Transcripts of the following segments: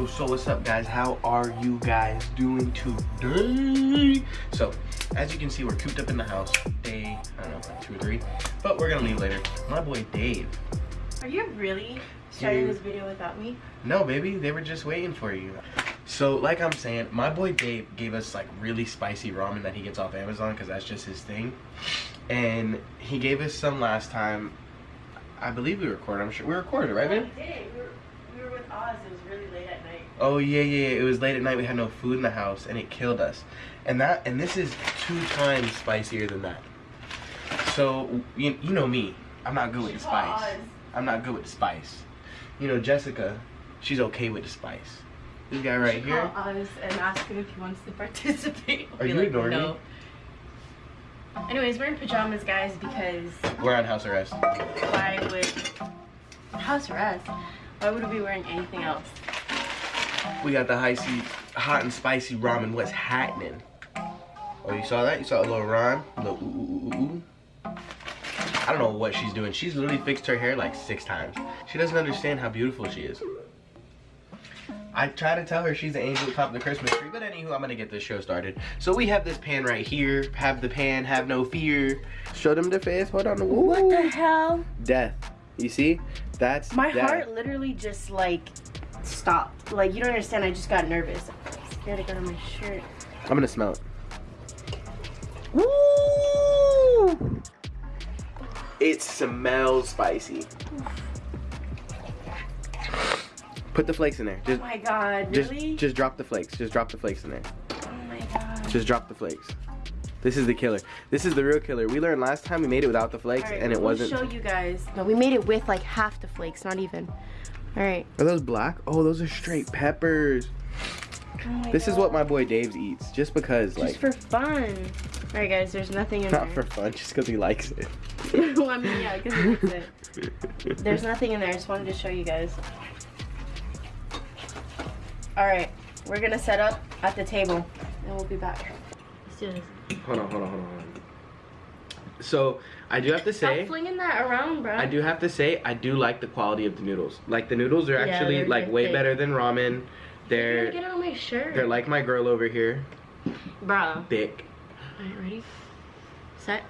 Yo, so what's up guys? How are you guys doing today? So, as you can see, we're cooped up in the house. Day, I don't know, like two or three. But we're gonna leave later. My boy Dave. Are you really starting Dude. this video without me? No, baby, they were just waiting for you. So, like I'm saying, my boy Dave gave us like really spicy ramen that he gets off Amazon because that's just his thing. And he gave us some last time. I believe we recorded. I'm sure we recorded, right, babe? we did. We were, we were with Oz. It was really late at night. Oh yeah, yeah, yeah. It was late at night. We had no food in the house, and it killed us. And that, and this is two times spicier than that. So you, you know me. I'm not good with the spice. I'm not good with the spice. You know Jessica, she's okay with the spice. This guy right here. called Oz and ask him if he wants to participate. Are you ignoring me? Anyways, we're in pajamas, guys, because We're on house arrest. why would house arrest? Why would we be wearing anything else? We got the high sea, hot and spicy ramen. What's happening? Oh, you saw that? You saw a little Ron? A little ooh, ooh, ooh, ooh. I don't know what she's doing. She's literally fixed her hair like six times. She doesn't understand how beautiful she is. I try to tell her she's the angel top of the Christmas tree, but anywho, I'm gonna get this show started. So we have this pan right here. Have the pan, have no fear. Show them the face. Hold on. Ooh. What the hell? Death. You see? That's My death. heart literally just like stopped. Like you don't understand. I just got nervous. I'm scared to go to my shirt. I'm gonna smell it. Woo! It smells spicy. Put the flakes in there. Oh Just, my god, just, really? just drop the flakes. Just drop the flakes in there. oh my god. Just drop the flakes. This is the killer. This is the real killer. We learned last time we made it without the flakes, Alright, and it we'll wasn't. show you guys. No, we made it with like half the flakes, not even. All right. Are those black? Oh, those are straight peppers. Oh my This is what my boy Dave's eats, just because, like, Just for fun. All right, guys. There's nothing in not there. Not for fun, just because he likes it. well, I mean, yeah, because that's it. There's nothing in there. I just wanted to show you guys. All right, we're gonna set up at the table, and we'll be back. Let's do this. Hold on, hold on, hold on, hold on. So I do have to say. Stop flinging that around, bro. I do have to say, I do like the quality of the noodles. Like the noodles are actually they're like way thick. better than ramen. They're gonna get it on my shirt. they're like my girl over here, bro. thick. All right, ready? Set.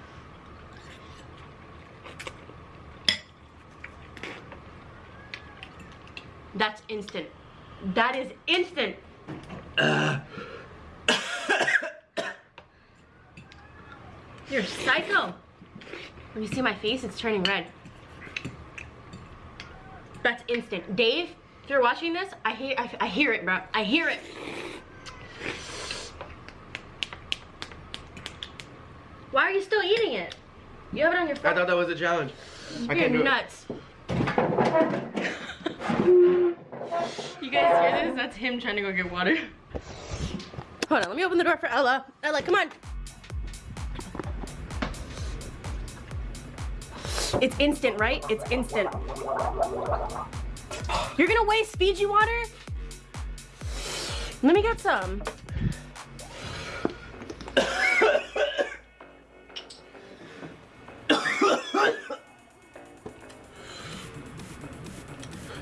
That's instant. That is instant. You're psycho. When you see my face, it's turning red. That's instant. Dave, if you're watching this, I hear I, I hear it, bro. I hear it. Why are you still eating it? You have it on your face. I thought that was a challenge. I can't do You're nuts. you guys hear this? That's him trying to go get water. Hold on, let me open the door for Ella. Ella, come on. It's instant, right? It's instant. You're gonna waste Fiji water? Let me get some.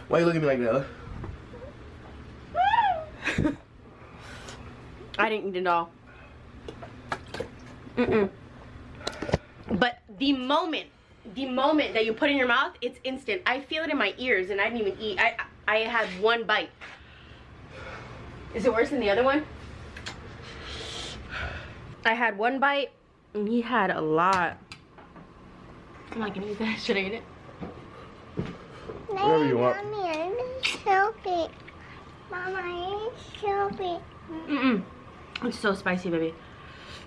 Why are you looking at me like that? I didn't eat it all. Mm-mm. But the moment, the moment that you put in your mouth, it's instant. I feel it in my ears and I didn't even eat. I, I had one bite. Is it worse than the other one? I had one bite and he had a lot. I'm not gonna eat that. Should I eat it? Whatever you want. Mommy, I need Shelby. Mama, I need Shelby. Mm-mm. It's so spicy, baby.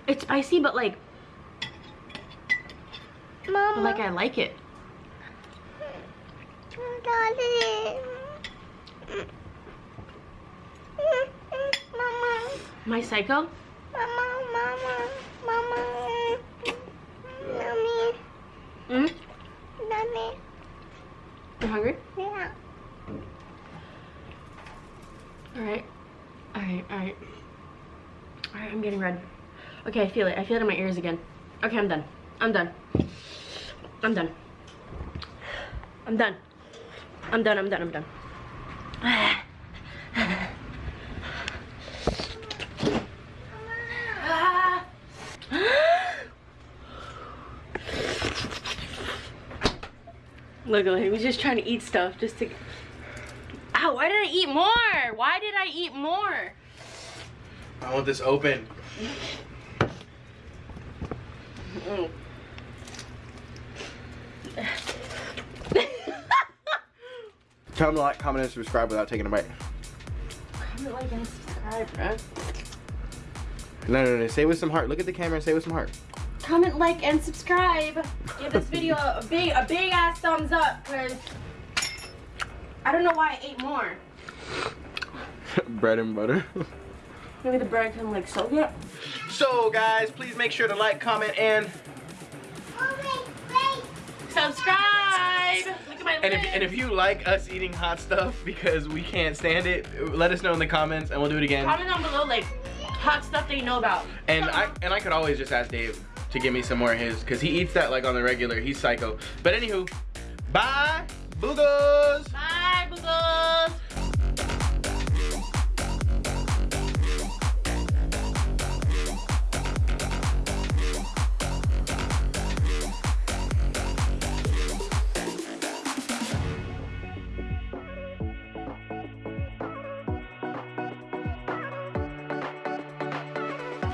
It's spicy, but like, Mama, like I like it. Daddy. Mama, My psycho? mama, mama, mama. Mommy, Mm? daddy. You hungry? Yeah. Alright. Alright, alright. Alright, I'm getting red. Okay, I feel it. I feel it in my ears again. Okay, I'm done. I'm done. I'm done. I'm done. I'm done. I'm done. I'm done. Look at him. He's just trying to eat stuff just to. Ow, why did I eat more? Why did I eat more? I want this open. Mm. Tell them to like, comment, and subscribe without taking a bite. Comment, like, and subscribe, bro. No, no, no. Say with some heart. Look at the camera and say with some heart. Comment, like, and subscribe. Give this video a big, a big ass thumbs up, cause I don't know why I ate more. Bread and butter. Maybe the bread can like soak it. so, guys, please make sure to like, comment, and Subscribe. Look at my and if, and if you like us eating hot stuff because we can't stand it, let us know in the comments and we'll do it again. Comment down below like hot stuff that you know about. And I and I could always just ask Dave to give me some more of his because he eats that like on the regular. He's psycho. But anywho, bye, boogers. Bye, boogles.